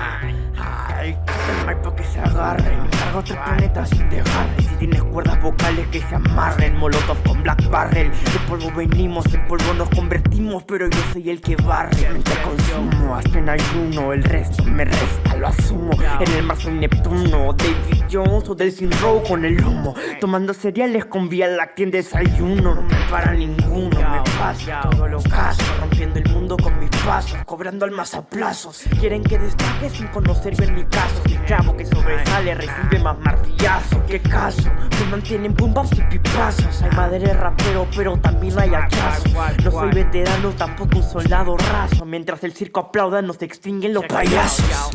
Ay, pa' que se agarren. Carga otro planeta sin dejarle Si tienes cuerdas vocales que se amarren Molotov con Black Barrel. De polvo venimos, en polvo nos convertimos Pero yo soy el que barre. Mente consumo, hasta en ayuno El resto me resta, lo asumo En el mar soy Neptuno David Jones o del Sin Row con el humo Tomando cereales con vía láctea en desayuno No me para ninguno, me paso todo lo caso Rompiendo el mundo con mis pasos Cobrando almas a plazos Quieren que destaque sin conocer bien mi caso El clavo que sobresale recibe más martillazos ¿Qué caso? Me mantienen bombas y pipazos Hay madre rapero pero también hay hachazos No soy veterano, tampoco un soldado raso Mientras el circo aplauda nos extinguen los payasos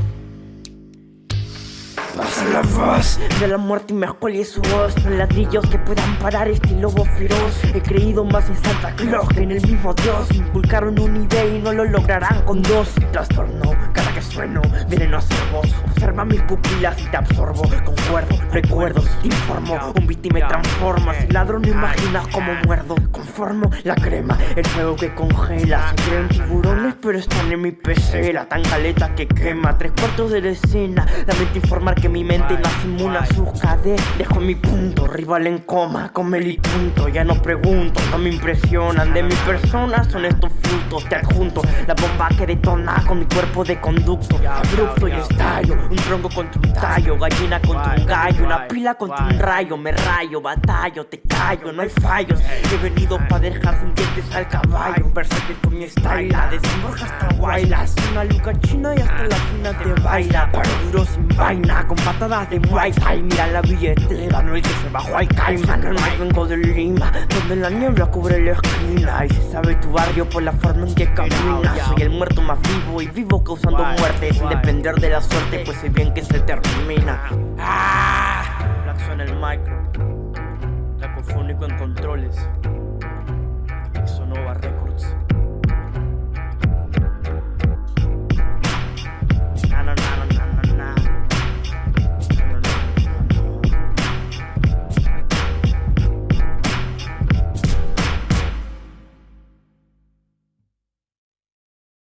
Pasa la voz de la muerte y me escuele su voz. Son ladrillos que puedan parar este lobo feroz. He creído más en Santa Claus que en el mismo Dios. Inculcaron una idea y no lo lograrán con dos. Trastorno cada que sueno, veneno a ser voz Observa mis pupilas y te absorbo Concuerdo, recuerdos, te informo Un beat y me transforma. Si ladro no imaginas cómo muerdo. Conformo la crema, el fuego que congela. Se creen tiburones pero están en mi pecera. Tan caleta que quema, tres cuartos de la escena. Lamento informar que mi mente no hace inmune a sus cadenas Dejo mi punto, rival en coma, come el punto. Ya no pregunto, no me impresionan. De mi persona son estos frutos Te adjunto. La bomba que detona con mi cuerpo de conducto. Abrupto y estallo, un tronco contra un tallo Gallina contra un gallo, una pila contra un rayo Me rayo, batallo, te callo, no hay fallos. He venido pa' dejar sin dientes al caballo Versátil con mi desde Borja hasta Guaylas Una luca china y hasta la fina te baila. Paro duro sin vaina, con patadas de Muay Thai. Mira la billetera, no el que se bajó al caimán No vengo de Lima, donde la niebla cubre la esquina. Y se sabe tu barrio por la forma en que caminas Soy el muerto más vivo y vivo causando muerte. Sin depender de la suerte, pues sé bien que se termina ¡Ah! Suena el micro Cacofónico en controles Records